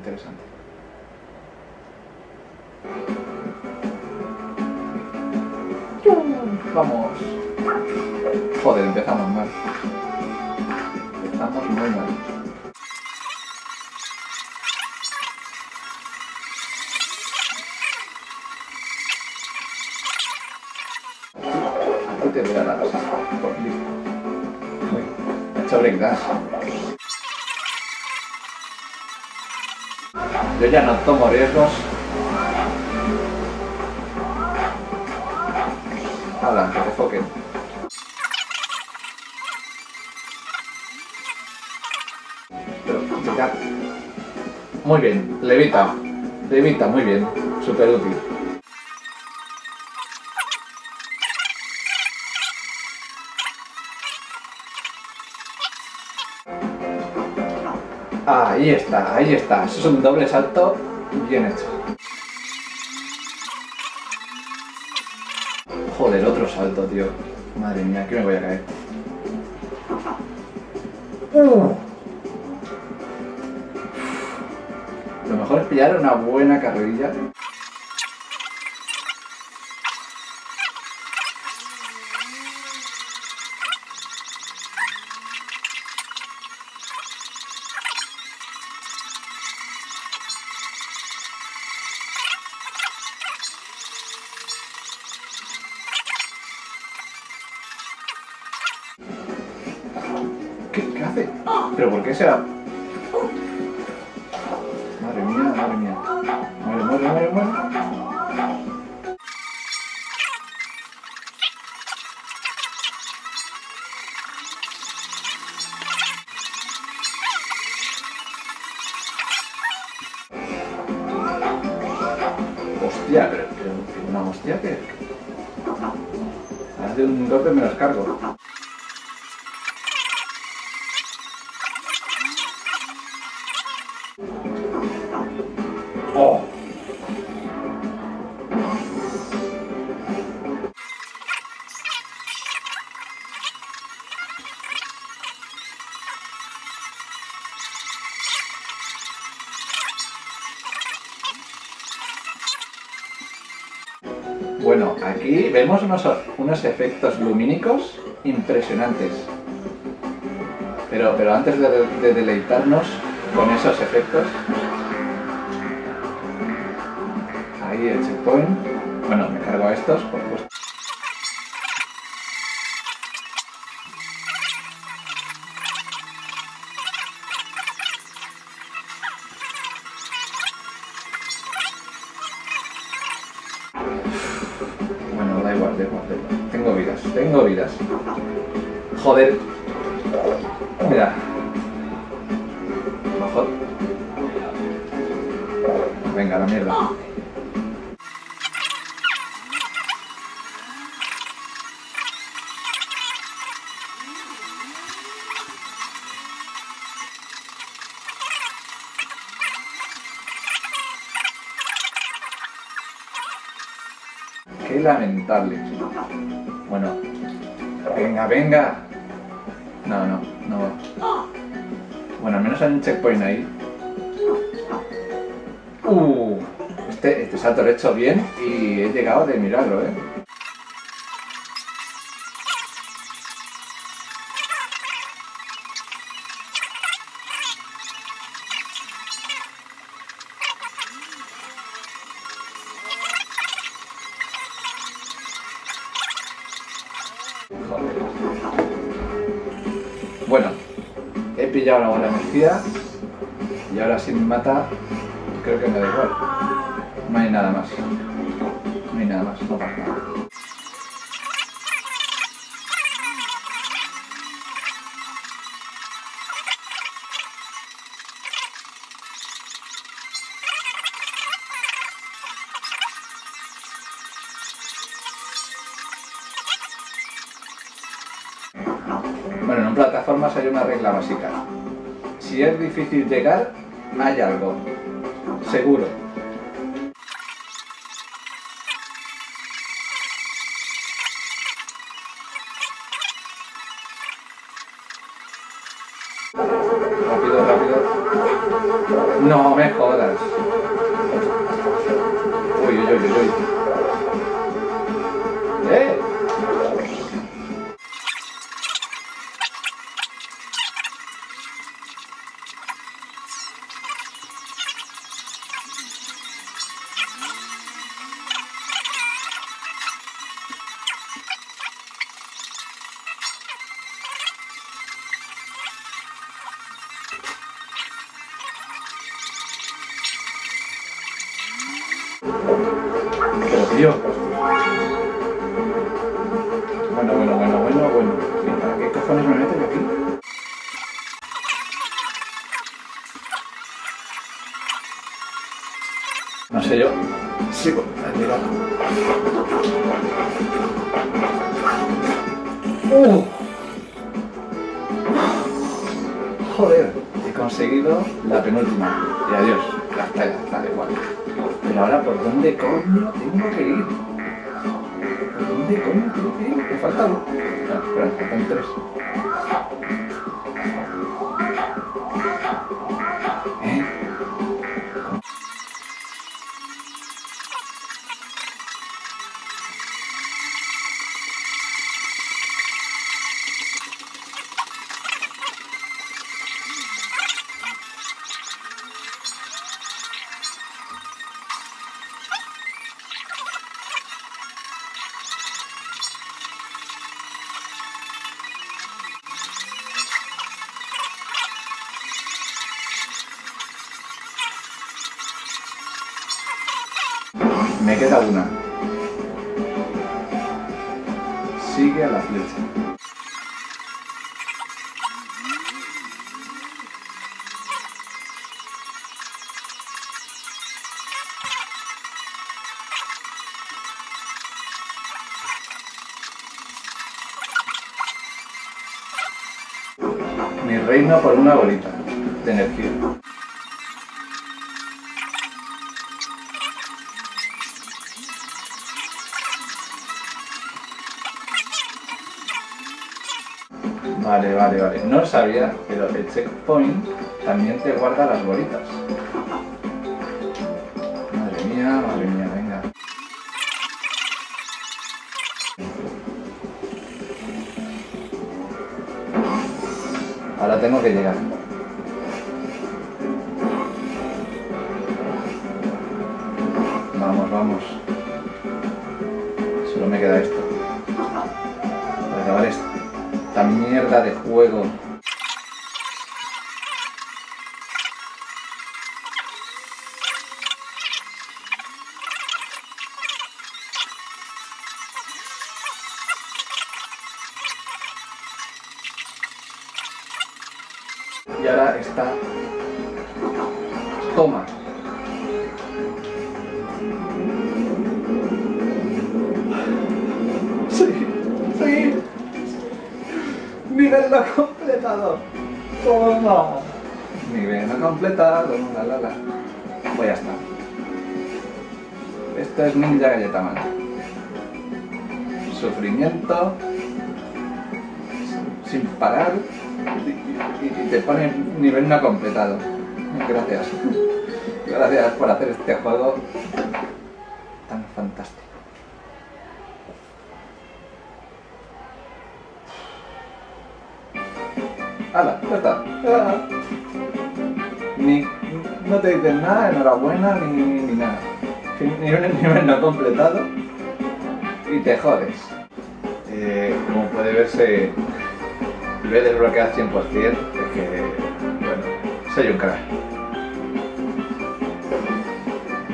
interesante. Vamos. Joder, empezamos mal. Empezamos muy mal. Aquí te voy a dar así. Por clic. Uy, he hecho breakdance. Yo ya no tomo riesgos. Habla, que te foquen. Pero, ya. Muy bien, levita. Levita, muy bien. Súper útil. Ahí está, ahí está. Eso es un doble salto bien hecho. Joder, otro salto, tío. Madre mía, aquí me voy a caer. Uh. Lo mejor es pillar una buena carrerilla. ¿Pero por qué será? Madre mía, madre mía. Muere, muere, muere, muere. Hostia, pero, pero una hostia que... Hace un golpe me los cargo. Aquí vemos unos, unos efectos lumínicos impresionantes. Pero, pero antes de, de deleitarnos con esos efectos, ahí el checkpoint. Bueno, me cargo a estos, por supuesto. Venga, la mierda. Qué lamentable. Bueno. Venga, venga. No, no, no. Bueno, al menos hay un checkpoint ahí. Uh, este, este salto lo he hecho bien y he llegado de mirarlo, ¿eh? Bueno, he pillado la buena energía y ahora si me mata, creo que me da igual. No hay nada más. No hay nada más, no pasa nada. Bueno, en plataformas hay una regla básica. Si es difícil llegar, hay algo. Seguro. Pero tío. Bueno, Ahora, ¿por dónde coño tengo que ir? ¿Por dónde coño tengo que ir? Me falta uno. No, espera, faltan tres. Por una bolita de energía. Vale, vale, vale. No sabía, pero el checkpoint también te guarda las bolitas. Madre mía, madre mía, tengo que llegar. Vamos, vamos. Solo me queda esto. Para acabar. Esta mierda de juego. Nivel no completado. Toma. Nivel no completado. La, la, la. Pues ya está. Esto es Ninja Galleta Man. Sufrimiento. Sin parar. Y te pone nivel no completado. Gracias. Gracias por hacer este juego tan fantástico. ¡Hala! Ya está. Ah. Ni, no te dicen nada, enhorabuena, ni, ni nada. Ni un nivel no completado y te jodes. Eh, como puede verse, lo he desbloqueado al 100%, es que, bueno, soy un crack.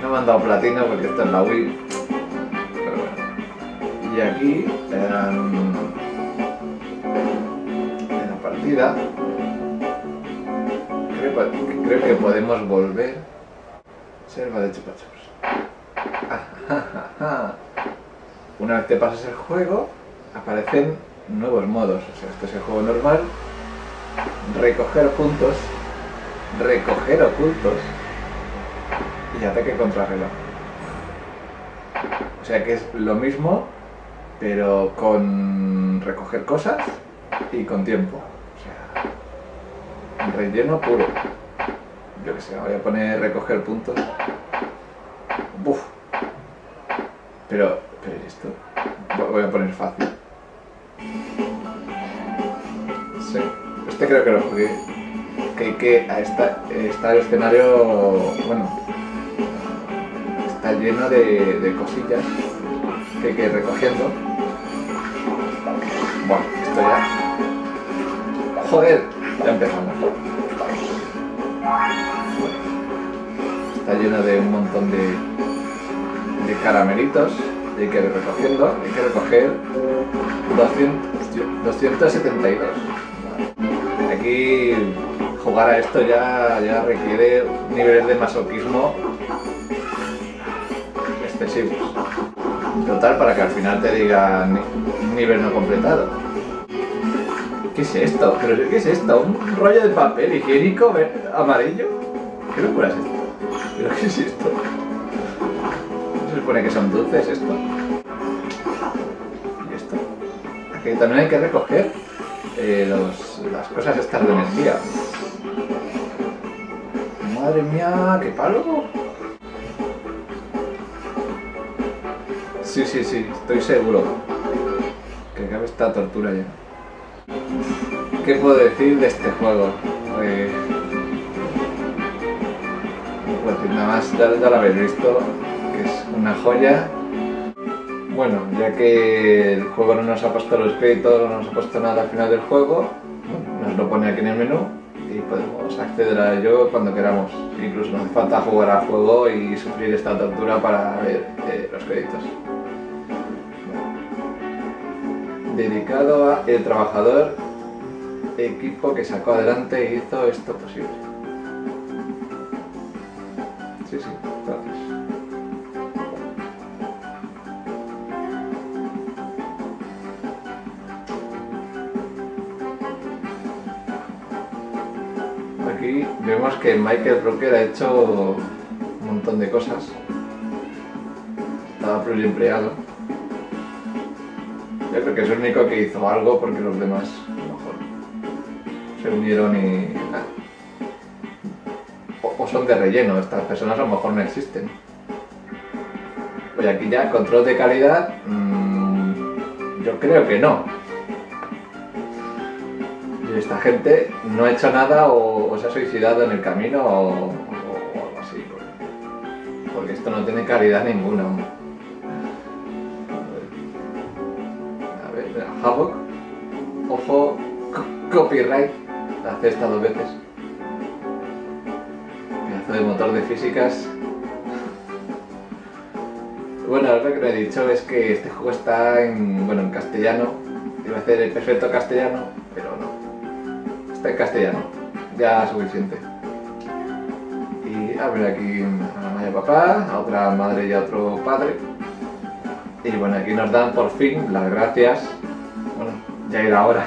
No me han dado platino porque esto es la Wii, pero bueno. Y aquí, creo, que- podemos volver. Selva de chupachups. Una vez te pasas el juego, aparecen nuevos modos. O sea, este es el juego normal. Recoger puntos. Recoger ocultos. Y ataque contra reloj. O sea que es lo mismo, pero con recoger cosas y con tiempo. Relleno puro. yo que sé, voy a poner recoger puntos. Uf. Pero, pero ¿y esto? Voy a poner fácil. Este creo que lo jugué. Que hay que está, está el escenario, bueno, está lleno de, de cosillas que hay que ir recogiendo. Bueno, esto ya... Joder, ya empezamos. Está lleno de un montón de, de caramelitos y hay que ir recogiendo. Hay que recoger 200, 272. Aquí jugar a esto ya, ya requiere niveles de masoquismo excesivos. Total, para que al final te digan nivel no completado. ¿Qué es esto? ¿Pero qué es esto? ¿Un rollo de papel higiénico amarillo? ¿Qué locura es esto? ¿Pero qué es esto? ¿No se supone que son dulces esto? ¿Y esto? Aquí también hay que recoger eh, las cosas estas de energía. Madre mía, qué palo. Sí, sí, sí, estoy seguro que acabe esta tortura ya. ¿Qué puedo decir de este juego? Eh, nada más, ya, lo habéis visto, que es una joya. Bueno, ya que el juego no nos ha puesto los créditos, no nos ha puesto nada al final del juego, nos lo pone aquí en el menú y podemos acceder a ello cuando queramos. Incluso no hace falta jugar a juego y sufrir esta tortura para ver eh, los créditos. Dedicado a el trabajador equipo que sacó adelante e hizo esto posible. Sí, sí, gracias. Aquí vemos que Michael Rocker ha hecho un montón de cosas. Estaba empleado yo creo que es el único que hizo algo porque los demás a lo mejor se unieron y... O, son de relleno, estas personas a lo mejor no existen. Oye, aquí ya, control de calidad, mmm, yo creo que no. Y esta gente no ha hecho nada o, se ha suicidado en el camino o, algo así. Porque, esto no tiene calidad ninguna. Havoc. Ojo, copyright. Hace esta dos veces. Pedazo de motor de físicas. Bueno, lo que no he dicho es que este juego está en, bueno, en castellano. Iba a hacer el perfecto castellano, pero no. Está en castellano. Ya suficiente. Y a ver aquí a la madre papá, a otra madre y a otro padre. Y bueno, aquí nos dan por fin las gracias ya era hora.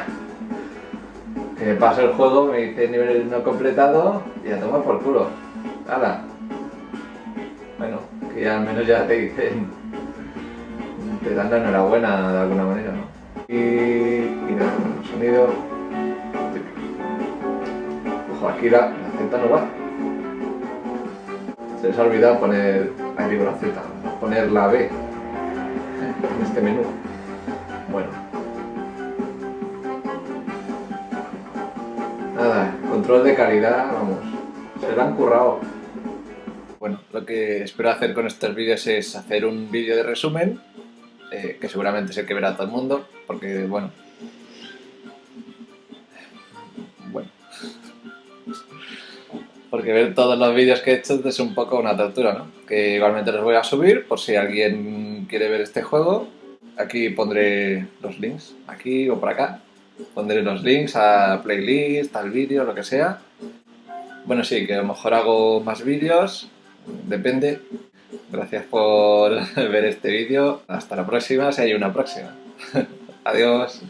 Que paso el juego, me dice nivel no completado y a tomar por culo. ¡Hala! Bueno, que ya al menos ya te dicen, te dan la enhorabuena de alguna manera, ¿no? Y, y nada, sonido... Ojo, aquí la, la Z no va. Se les ha olvidado poner, ahí digo la Z, poner la B en este menú. Control de calidad, vamos, se lo han currado. Bueno, lo que espero hacer con estos vídeos es hacer un vídeo de resumen, eh, que seguramente es el que verá todo el mundo, porque, bueno... Bueno... Porque ver todos los vídeos que he hecho es un poco una tortura, ¿no? Que igualmente los voy a subir, por si alguien quiere ver este juego. Aquí pondré los links, aquí o por acá. Pondré los links a playlist, al vídeo, lo que sea. Bueno, sí, que a lo mejor hago más vídeos, depende. Gracias por ver este vídeo. Hasta la próxima, si hay una próxima. Adiós.